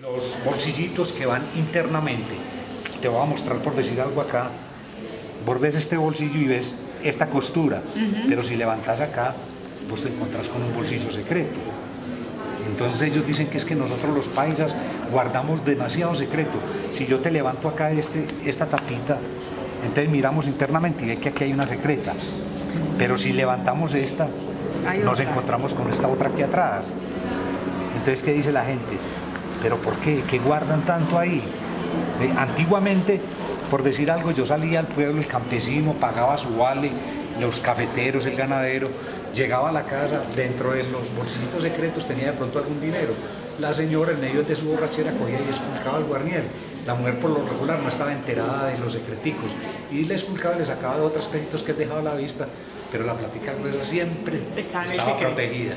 Los bolsillitos que van internamente. Te voy a mostrar por decir algo acá. Vos ves este bolsillo y ves esta costura, pero si levantas acá, vos te encontrás con un bolsillo secreto. Entonces ellos dicen que es que nosotros los paisas guardamos demasiado secreto. Si yo te levanto acá este, esta tapita, entonces miramos internamente y ve que aquí hay una secreta. Pero si levantamos esta, nos encontramos con esta otra aquí atrás. Entonces, ¿qué dice la gente? ¿Pero por qué? ¿Qué guardan tanto ahí? Eh, Antiguamente, por decir algo, yo salía al pueblo, el campesino pagaba su vale, los cafeteros, el ganadero, llegaba a la casa, dentro de los bolsillitos secretos tenía de pronto algún dinero. La señora, en medio de su borrachera, cogía y esculcaba el guarniel. La mujer, por lo regular, no estaba enterada de los secreticos y le esculcaba y le sacaba de otros peditos que dejaba a la vista, pero la plática gruesa siempre Estaba protegida.